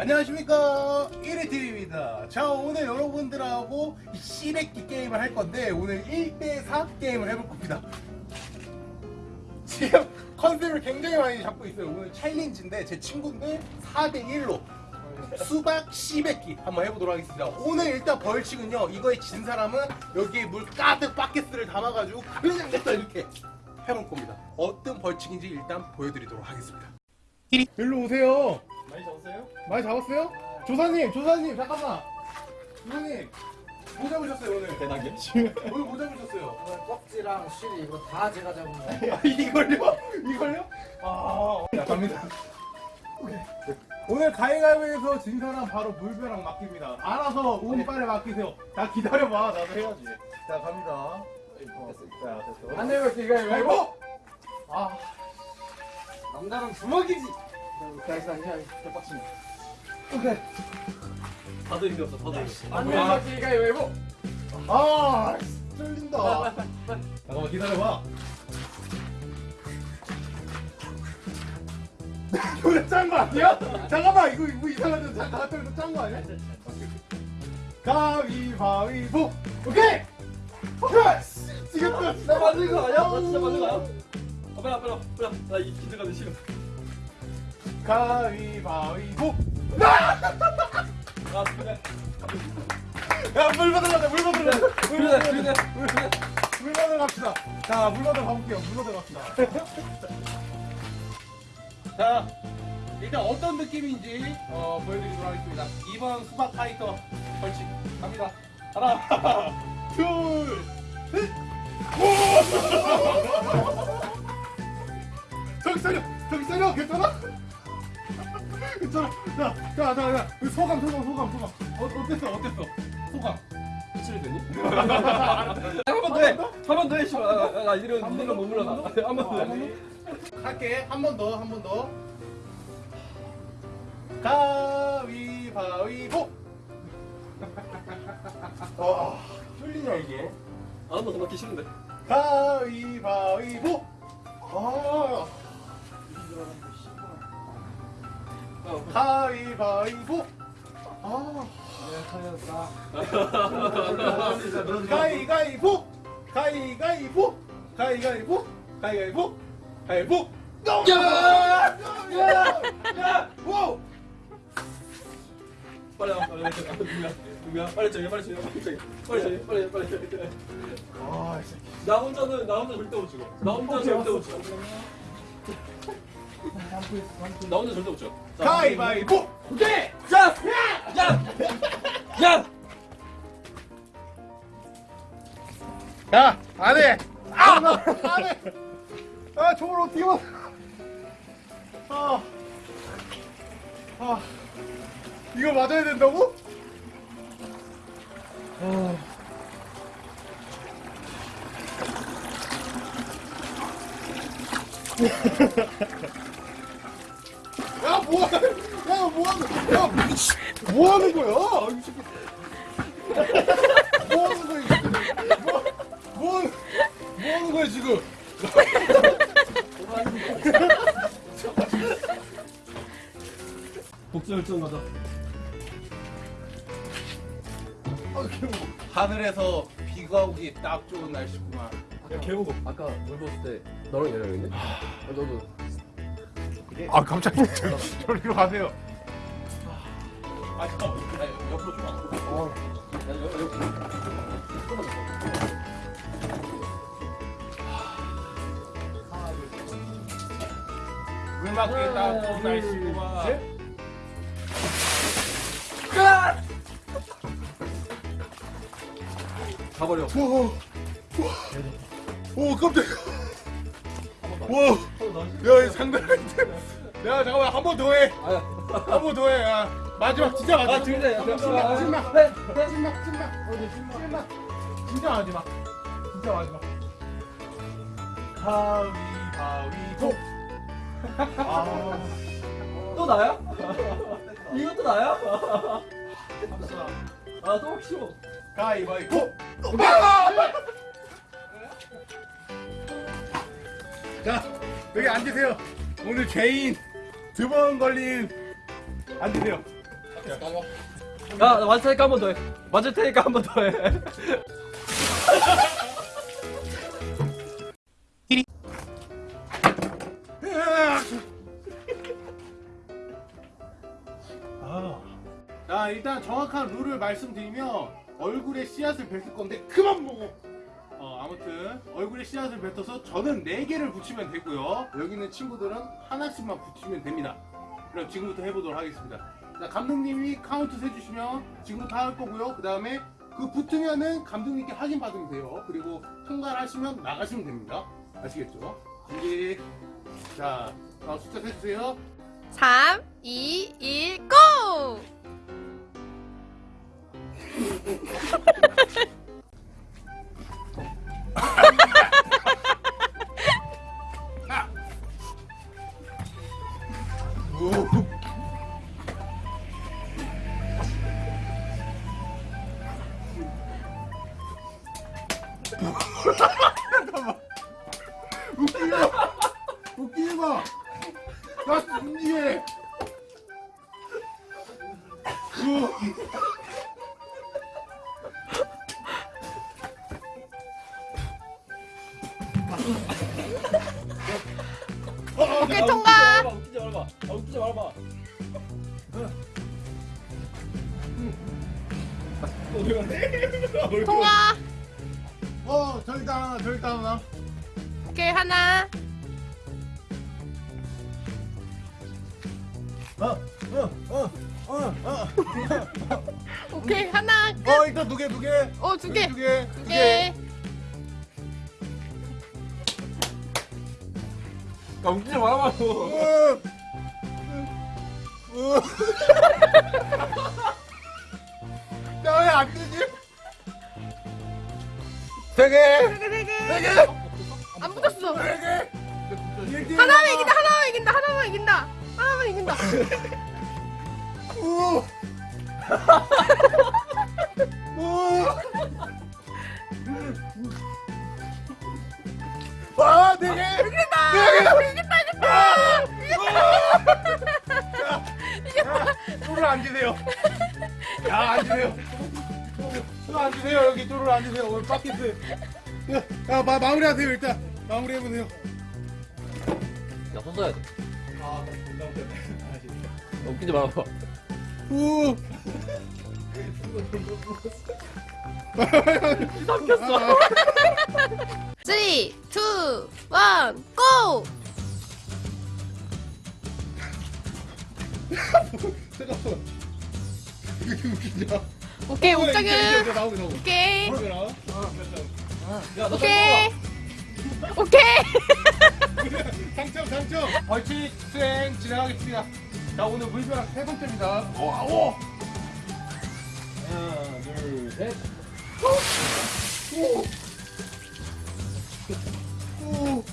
안녕하십니까. 1위TV입니다. 자 오늘 여러분들하고 시래기 게임을 할 건데 오늘 1대4 게임을 해볼 겁니다. 지금 컨셉을 굉장히 많이 잡고 있어요. 오늘 챌린지인데 제 친구인데 4대1로 수박 시래기 한번 해보도록 하겠습니다. 오늘 일단 벌칙은요 이거에 진 사람은 여기에 물 가득 바켓스를 담아가지고 그냥 냈다 이렇게 해볼 겁니다. 어떤 벌칙인지 일단 보여드리도록 하겠습니다 일로 오세요 많이 잡았어요? 많이 잡았어요? 조사님, 조사님, 잠깐만. 조사님, 뭐 잡으셨어요 오늘? 대단계? 오늘 뭐 잡으셨어요? 오늘 꺽지랑 쉬리 이거 다 제가 잡은 거예요. 아, 이걸요? 이걸요? 아, 자, 갑니다. 오늘 가위가위에서 진 사람 바로 물벼락 맡깁니다. 알아서 운빨에 맡기세요. 자, 기다려봐. 나도 해야지. 자, 갑니다. 어, 자, 됐어. 안 내면 이거 이거 아이고! 아, 남자는 주먹이지. 그래서 그냥 대박치네. 오케이. 다들 이겼어, 다들 이겼어. 안 내면 이거 이거 아, 쫄린다. 잠깐만 기다려봐. 이거 짠거 아니야? 잠깐만 이거 이거 이상한데 잠깐 갑자기 짠거 아니야? 가위바위보 오케이 Yes 이겼다 나 맞는 거 아니야? 나 진짜 맞는 거 아니야? 아, 빨리, 빨리, 빨리. 나 이 긴장감이 싫어. 가위바위보. 아, 그래. 야 물 받으러 가자 물 받으러 물 받으러. 가자 물 받으러 갑시다. 자 물 받으러 가볼게요. 물 받으러 갑시다. 자 일단 어떤 느낌인지 어, 보여드리도록 하겠습니다. 2번 수박 파이터 벌칙 갑니다. 하나 둘셋 저기 살려. 저기 살려. 괜찮아? 괜찮아. 자 자 자 자 소감 소감 소감 소감. 어, 어땠어 어땠어? 소감. 해치를 되니? 한번 더 해! 한 번 더? 해. 아, 아, 아, 이런, 이런 못 물러나. 한 번 더 해. 할게. 한 번 더 한 번 더. 가위바위보. 와 뚫리냐 이게? 아, 한번더 맞기 싫은데. 가위바위보. 아 가위바위보 아 가위가위보 가위가위보 가위가위보 가위가위보 가위보 야! 야! 야! 오! 빨리 와, 빨리 와. 누구야? 누구야? 빨리 정해, 빨리 정해, 빨리 정해. 빨리 정해, 빨리, 빨리 정해. 아, 이 새끼. 나 혼자는, 나 혼자 절대 못 찍어. 나 혼자 절대 못 찍어. 나 혼자 절대 못. 자, 가위바위보! 오케이! 야! 야! 야! 야, 안 해! 아! 안 해! 아, 저걸 어떻게 봐! 아. 아. 이거 맞아야 된다고? 아. 야, 뭐야! 야, 뭐하는, 야, 미치, 뭐하는 거야? 뭐하는 거야, 이 새끼. 뭐, 뭐, 하는- 뭐 하는 거야, 지금? 복수 열정 가자. 하늘에서 비가 오기 딱 좋은 날씨구만. 야, 개호고. 아까 물 봤을 때 너랑 얘랑 있네? 아, 너도. 아, 깜짝이야. 저리로 가세요. 아, 잠깐만. 나 옆으로 좀 와. 어. 딱 좋은 날씨구만. 가버려. 오, 오, 깜짝이야. 와, 야, 아닌데. 야, 잠깐만, 한 번 더 해. 한 번 더 해. 야, 마지막, 진짜 마지막. 아, 번, 신나, 신나. 네, 신나, 신나. 어디, 신나. 진짜 마지막. 진짜 마지막. 가위 바위보. 아, 또 나야? 이것도 나야? 잠시만. 아, 또 혹시 뭐. 가위바위보. 아! 자, 여기 앉으세요. 오늘 죄인 두 번 걸린 앉으세요. 야, 나 맞을 테니까 한 번 더 해. 맞을 테니까 한 번 더 해. 자 일단 정확한 룰을 말씀드리면 얼굴에 씨앗을 뱉을 건데 그만 보고 어, 아무튼 얼굴에 씨앗을 뱉어서 저는 4개를 붙이면 되고요. 여기 있는 친구들은 하나씩만 붙이면 됩니다. 그럼 지금부터 해보도록 하겠습니다. 자 감독님이 카운트 세주시면 지금부터 할 거고요. 그 다음에 그 붙으면은 감독님께 확인 받으면 돼요. 그리고 통과를 하시면 나가시면 됩니다. 아시겠죠? 준비. 자 어, 숫자 세주세요. 3, 2, 1, go! 웃기지 마! 나 준비해! 오케이, 통과! 웃기지 말아봐. 아, 웃기지 말아봐. 통과! 어, 저기 있다 하나, 저기 있다 하나. 오케이, 하나. 어, 어, 어, 어, 어. 오케이, 하나. 어, 일단 두 개, 두 개. 어, 두 개. 두 개, 두두 개. 개. 야, 웃기지 말아봐. 어. 어. 야, 왜안 되지? 세 개, 세 개, 세 개. 세 개, 안 붙었어. 세 개. 일등 하나만 이긴다, 하나만 이긴다, 하나만 이긴다. 하나만 이긴다. 우. 우. 와, 네 개. 뚜를 앉으세요. 오늘 바퀴트. 야, 야, 마, 마무리하세요, 일단. 마무리해보세요. 야, 손 써야 돼. 아, 야, 웃기지 말아봐. 우. 삼켰어. 3, 2, 1, 고! 잠깐만. 이게 웃기냐? 오케이, 옥자균. 오케이. 오케이. 오케이. 당첨, 당첨. 벌칙 수행 진행하겠습니다. 자, 오늘 물벼락 세 번째입니다. 오, 오. 하나, 둘, 셋. 오. 오.